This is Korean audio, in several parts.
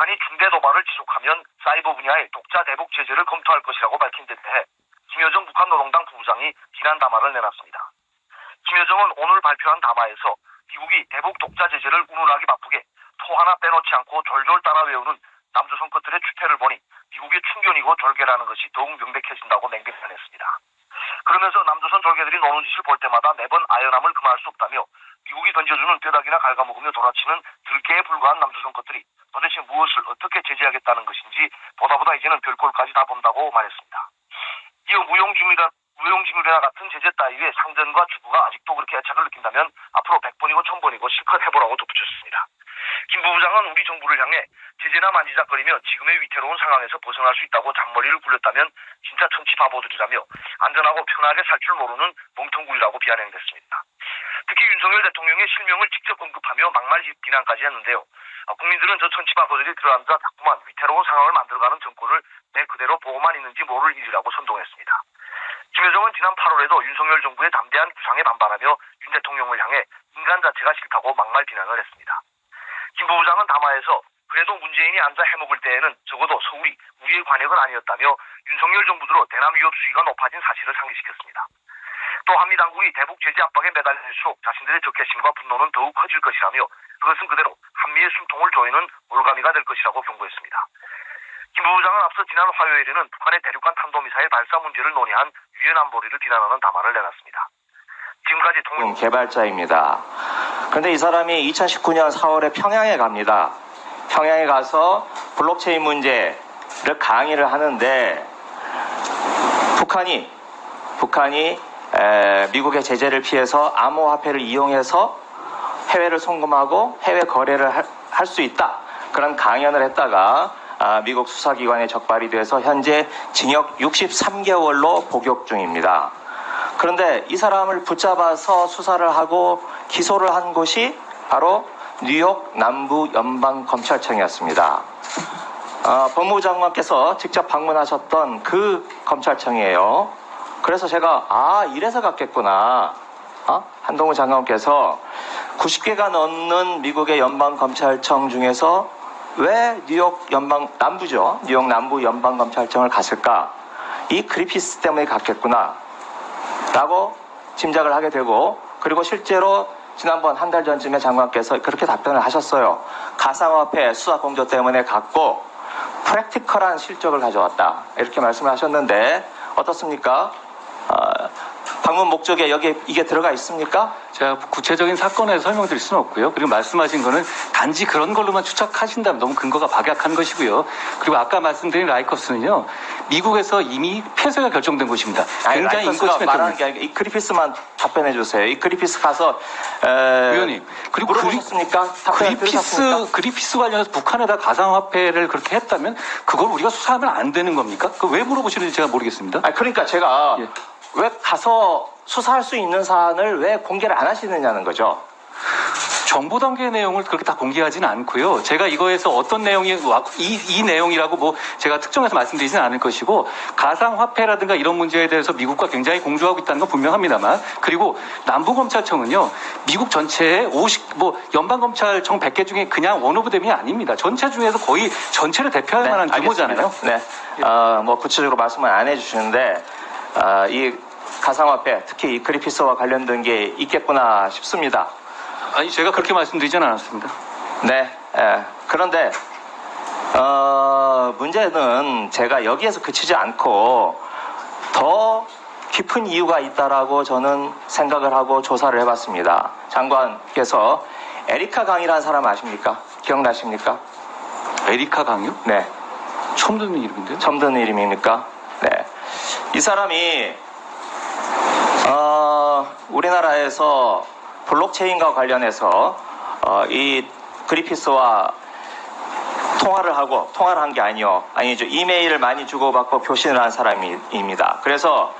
북한이 중대 도발을 지속하면 사이버 분야의 독자 대북 제재를 검토할 것이라고 밝힌 데 대해 김여정 북한 노동당 부부장이 비난 담화를 내놨습니다. 김여정은 오늘 발표한 담화에서 미국이 대북 독자 제재를 운운하기 바쁘게 토 하나 빼놓지 않고 졸졸 따라 외우는 남조선 것들의 추태를 보니 미국의 충견이고 졸개라는 것이 더욱 명백해진다고 맹비판했습니다. 그러면서 남조선 졸개들이 노는 짓을 볼 때마다 매번 아연함을 금할 수 없다며 미국이 던져주는 뼈다귀나 갉아먹으며 돌아치는 들개에 불과한 남조선 것들이 도대체 무엇을 어떻게 제재하겠다는 것인지 보다보다 이제는 별꼴까지 다 본다고 말했습니다. 이어 무용지물이나 무용지물이나 같은 제재 따위의 상전과 주부가 아직도 그렇게 애착을 느낀다면 앞으로 100번이고 1000번이고 실컷 해보라고 덧붙였습니다. 김 부부장은 우리 정부를 향해 제재나 만지작거리며 지금의 위태로운 상황에서 벗어날 수 있다고 잔머리를 굴렸다면 진짜 천치 바보들이라며 안전하고 편하게 살 줄 모르는 멍텅구리라고 비아냥댔습니다. 특히 윤석열 대통령의 실명을 직접 언급하며 막말 비난까지 했는데요. 아, 국민들은 저 천치 바보들이 들어앉아 자꾸만 위태로운 상황을 만들어가는 정권을 내 그대로 보고만 있는지 모를 일이라고 선동했습니다. 김여정은 지난 8월에도 윤석열 정부의 담대한 구상에 반발하며 윤 대통령을 향해 인간 자체가 싫다고 막말 비난을 했습니다. 김 부부장은 담화에서 그래도 문재인이 앉아 해먹을 때에는 적어도 서울이 우리의 관역은 아니었다며 윤석열 정부 들어 대남 위협 수위가 높아진 사실을 상기시켰습니다. 또 한미 당국이 대북 제재 압박에 매달릴수록 자신들의 적개심과 분노는 더욱 커질 것이라며 그것은 그대로 한미의 숨통을 조이는 올가미가 될 것이라고 경고했습니다. 김 부부장은 앞서 지난 화요일에는 북한의 대륙간 탄도미사일 발사 문제를 논의한 유엔 안보리를 비난하는 담화를 내놨습니다. 지금까지 통 음, 개발자입니다. 그런데 이 사람이 2019년 4월에 평양에 갑니다. 평양에 가서 블록체인 문제를 강의를 하는데 북한이 북한이 에, 미국의 제재를 피해서 암호화폐를 이용해서 해외를 송금하고 해외 거래를 할 수 있다 그런 강연을 했다가 아, 미국 수사기관에 적발이 돼서 현재 징역 63개월로 복역 중입니다. 그런데 이 사람을 붙잡아서 수사를 하고 기소를 한 곳이 바로 뉴욕 남부 연방 검찰청이었습니다. 어, 법무부 장관께서 직접 방문하셨던 그 검찰청이에요. 그래서 제가 아 이래서 갔겠구나. 어? 한동훈 장관께서 90개가 넘는 미국의 연방 검찰청 중에서 왜 뉴욕 연방 남부죠? 뉴욕 남부 연방 검찰청을 갔을까? 이 그리피스 때문에 갔겠구나. 라고 짐작을 하게 되고 그리고 실제로 지난번 한 달 전쯤에 장관께서 그렇게 답변을 하셨어요. 가상화폐 수사 공조 때문에 갔고 프랙티컬한 실적을 가져왔다. 이렇게 말씀을 하셨는데 어떻습니까? 어, 방문 목적에 여기 이게 들어가 있습니까? 제가 구체적인 사건에 설명드릴 수는 없고요. 그리고 말씀하신 거는 단지 그런 걸로만 추측하신다면 너무 근거가 박약한 것이고요. 그리고 아까 말씀드린 라이커스는요, 미국에서 이미 폐쇄가 결정된 곳입니다. 아니, 굉장히 라이커스가 인권 침해 말하는. 게 아니라 이 그리피스만 답변해 주세요. 이 그리피스 가서 에, 의원님, 그리고 그리, 물어보셨습니까? 그리 피스, 들으셨습니까? 그리피스 관련해서 북한에다 가상화폐를 그렇게 했다면 그걸 우리가 수사하면 안 되는 겁니까? 그 왜 물어보시는지 제가 모르겠습니다. 아니, 그러니까 제가 예. 왜 가서 수사할 수 있는 사안을 왜 공개를 안 하시느냐는 거죠. 정보 단계의 내용을 그렇게 다 공개하지는 않고요. 제가 이거에서 어떤 내용이 와- 이, 이 내용이라고 뭐 제가 특정해서 말씀드리지는 않을 것이고 가상 화폐라든가 이런 문제에 대해서 미국과 굉장히 공조하고 있다는 건 분명합니다만 그리고 남부 검찰청은요 미국 전체의 50, 뭐 연방 검찰청 100개 중에 그냥 원오브 댐이 아닙니다. 전체 중에서 거의 전체를 대표할 만한 규모잖아요. 알겠습니다. 네. 어, 뭐 구체적으로 말씀을 안 해주시는데 어, 이 가상화폐 특히 이 그리피스와 관련된 게 있겠구나 싶습니다. 아니 제가 그렇게 말씀드리지는 않았습니다. 네. 예. 그런데 어, 문제는 제가 여기에서 그치지 않고 더 깊은 이유가 있다라고 저는 생각을 하고 조사를 해봤습니다. 장관께서 에리카 강이라는 사람 아십니까? 기억나십니까? 에리카 강요? 네. 처음 듣는 이름인데요. 처음 듣는 이름입니까? 네. 이 사람이 어, 우리나라에서 블록체인과 관련해서 어, 이 그리피스와 통화를 하고 통화를 한 게 아니요 아니죠 이메일을 많이 주고받고 교신을 한 사람입니다. 그래서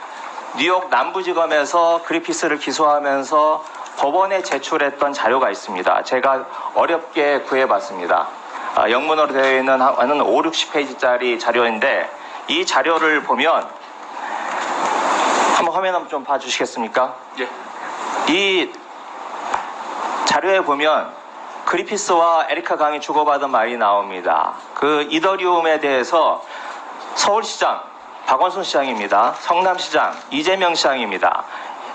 뉴욕 남부지검에서 그리피스를 기소하면서 법원에 제출했던 자료가 있습니다. 제가 어렵게 구해봤습니다. 아, 영문으로 되어 있는 한 5, 60페이지짜리 자료인데 이 자료를 보면 한번 화면 한번 좀 봐주시겠습니까? 예. 이 자료에 보면 그리피스와 에리카 강이 주고받은 말이 나옵니다. 그 이더리움에 대해서 서울시장 박원순 시장입니다. 성남시장 이재명 시장입니다.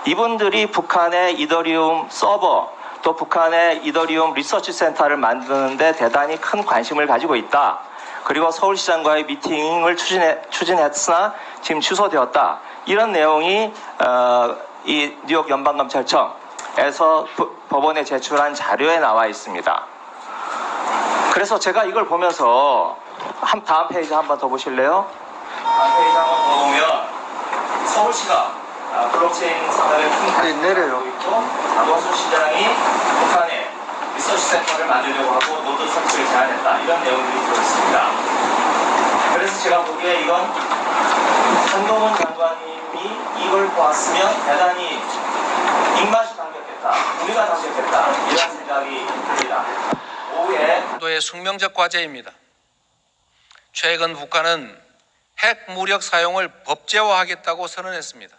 이분들이 북한의 이더리움 서버 또 북한의 이더리움 리서치 센터를 만드는데 대단히 큰 관심을 가지고 있다. 그리고 서울시장과의 미팅을 추진해, 추진했으나 지금 취소되었다. 이런 내용이 어, 이 뉴욕 연방검찰청에서 부- 법원에 제출한 자료에 나와 있습니다. 그래서 제가 이걸 보면서 한 다음 페이지 한 번 더 보실래요? 다음 페이지 한 번 더 보면 서울시가 아, 블록체인 산업에 큰 내려요. 있고 박원순 시장이 북한에 리서치 센터를 만들려고 하고 노드 설치를 제안했다 이런 내용들이 들어있습니다. 그래서 제가 보기에 이건 한동훈 장관님이 이걸 보았으면 대단히 입맛이 당겼겠다 우리가 당겼겠다 이런 생각이 듭니다. 오후에 도의 숙명적 과제입니다. 최근 북한은 핵 무력 사용을 법제화하겠다고 선언했습니다.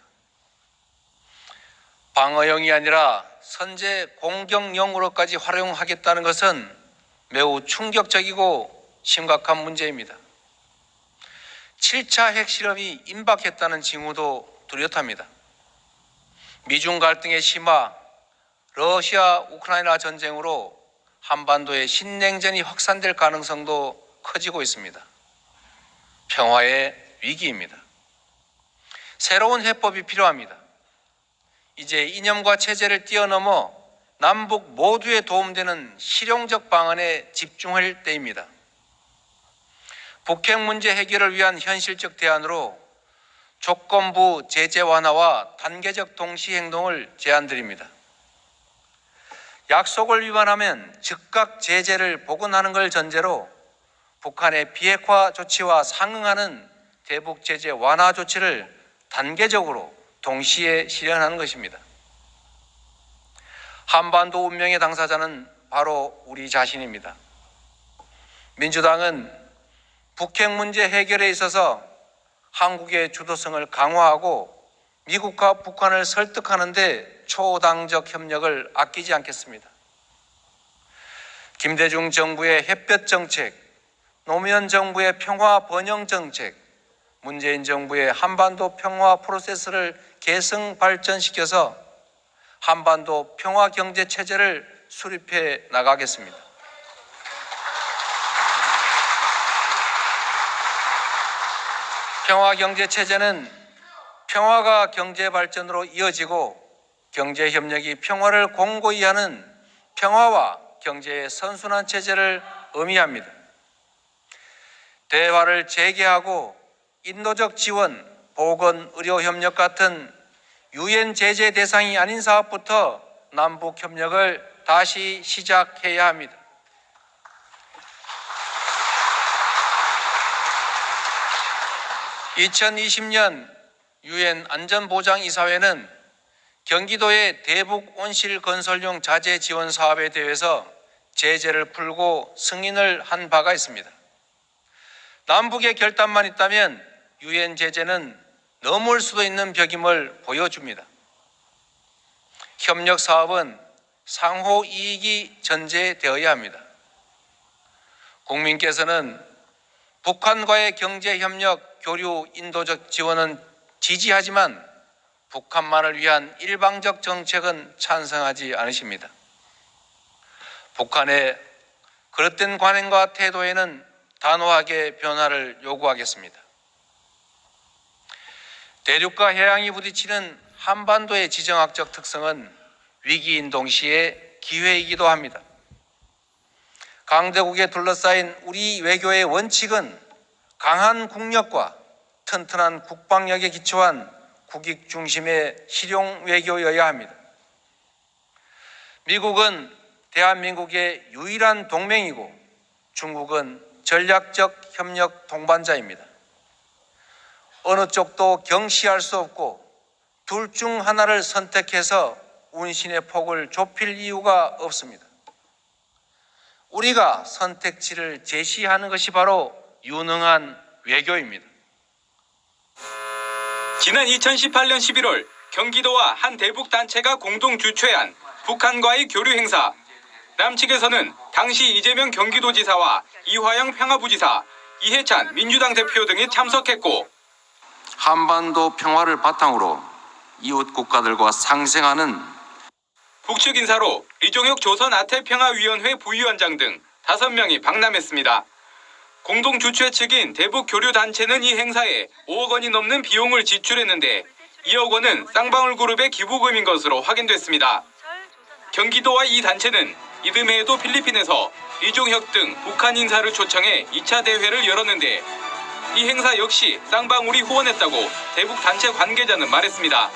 방어용이 아니라 선제 공격용으로까지 활용하겠다는 것은 매우 충격적이고 심각한 문제입니다. 7차 핵실험이 임박했다는 징후도 뚜렷합니다. 미중 갈등의 심화, 러시아 우크라이나 전쟁으로 한반도의 신냉전이 확산될 가능성도 커지고 있습니다. 평화의 위기입니다. 새로운 해법이 필요합니다. 이제 이념과 체제를 뛰어넘어 남북 모두에 도움되는 실용적 방안에 집중할 때입니다. 북핵 문제 해결을 위한 현실적 대안으로 조건부 제재 완화와 단계적 동시 행동을 제안드립니다. 약속을 위반하면 즉각 제재를 복원하는 걸 전제로 북한의 비핵화 조치와 상응하는 대북 제재 완화 조치를 단계적으로 동시에 실현하는 것입니다. 한반도 운명의 당사자는 바로 우리 자신입니다. 민주당은 북핵 문제 해결에 있어서 한국의 주도성을 강화하고 미국과 북한을 설득하는 데 초당적 협력을 아끼지 않겠습니다. 김대중 정부의 햇볕 정책, 노무현 정부의 평화 번영 정책, 문재인 정부의 한반도 평화 프로세스를 계승 발전시켜서 한반도 평화 경제 체제를 수립해 나가겠습니다. 평화 경제 체제는 평화가 경제 발전으로 이어지고 경제 협력이 평화를 공고히 하는 평화와 경제의 선순환 체제를 의미합니다. 대화를 재개하고 인도적 지원, 보건, 의료 협력 같은 유엔 제재 대상이 아닌 사업부터 남북 협력을 다시 시작해야 합니다. (2020년) 유엔 안전보장이사회는 경기도의 대북 온실 건설용 자재 지원 사업에 대해서 제재를 풀고 승인을 한 바가 있습니다. 남북의 결단만 있다면 유엔 제재는 넘을 수도 있는 벽임을 보여줍니다. 협력 사업은 상호 이익이 전제되어야 합니다. 국민께서는 북한과의 경제 협력, 교류, 인도적 지원은 지지하지만 북한만을 위한 일방적 정책은 찬성하지 않으십니다. 북한의 그릇된 관행과 태도에는 단호하게 변화를 요구하겠습니다. 대륙과 해양이 부딪히는 한반도의 지정학적 특성은 위기인 동시에 기회이기도 합니다. 강대국에 둘러싸인 우리 외교의 원칙은 강한 국력과 튼튼한 국방력에 기초한 국익 중심의 실용 외교여야 합니다. 미국은 대한민국의 유일한 동맹이고 중국은 전략적 협력 동반자입니다. 어느 쪽도 경시할 수 없고 둘 중 하나를 선택해서 운신의 폭을 좁힐 이유가 없습니다. 우리가 선택지를 제시하는 것이 바로 유능한 외교입니다. 지난 2018년 11월 경기도와 한 대북 단체가 공동 주최한 북한과의 교류 행사 남측에서는 당시 이재명 경기도지사와 이화영 평화부지사, 이해찬 민주당 대표 등이 참석했고 한반도 평화를 바탕으로 이웃 국가들과 상생하는 북측 인사로 리종혁 조선 아태평화위원회 부위원장 등 5명이 방남했습니다. 공동 주최 측인 대북 교류 단체는 이 행사에 5억 원이 넘는 비용을 지출했는데 2억 원은 쌍방울 그룹의 기부금인 것으로 확인됐습니다. 경기도와 이 단체는 이듬해에도 필리핀에서 리종혁 등 북한 인사를 초청해 2차 대회를 열었는데 이 행사 역시 쌍방울이 후원했다고 대북 단체 관계자는 말했습니다.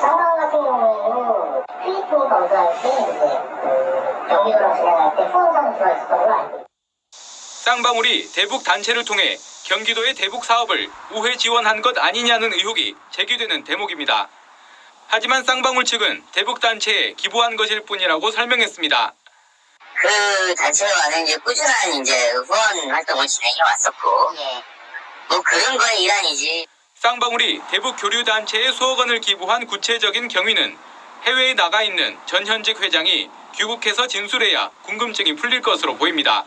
쌍방 같은 경우에는 필리핀 검사할 때그 경기도로 진행할 때 들어있었던 걸로 알고 있습니다. 쌍방울이 대북 단체를 통해 경기도의 대북 사업을 우회 지원한 것 아니냐는 의혹이 제기되는 대목입니다. 하지만 쌍방울 측은 대북 단체에 기부한 것일 뿐이라고 설명했습니다. 그 단체와는 이제 꾸준한 이제 후원 활동을 진행해 왔었고, 뭐 그런 거의 일환이지. 쌍방울이 대북 교류 단체에 수억 원을 기부한 구체적인 경위는 해외에 나가 있는 전현직 회장이 귀국해서 진술해야 궁금증이 풀릴 것으로 보입니다.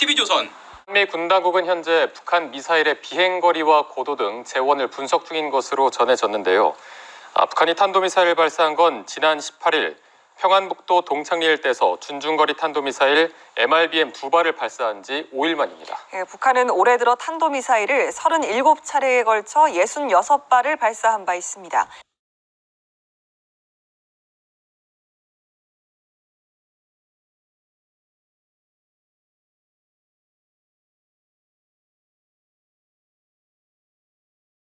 TV조선 한미 군 당국은 현재 북한 미사일의 비행거리와 고도 등 재원을 분석 중인 것으로 전해졌는데요. 아, 북한이 탄도미사일을 발사한 건 지난 18일 평안북도 동창리 일대에서 준중거리 탄도미사일 MRBM 두 발을 발사한 지 5일 만입니다. 예, 북한은 올해 들어 탄도미사일을 37차례에 걸쳐 66발을 발사한 바 있습니다.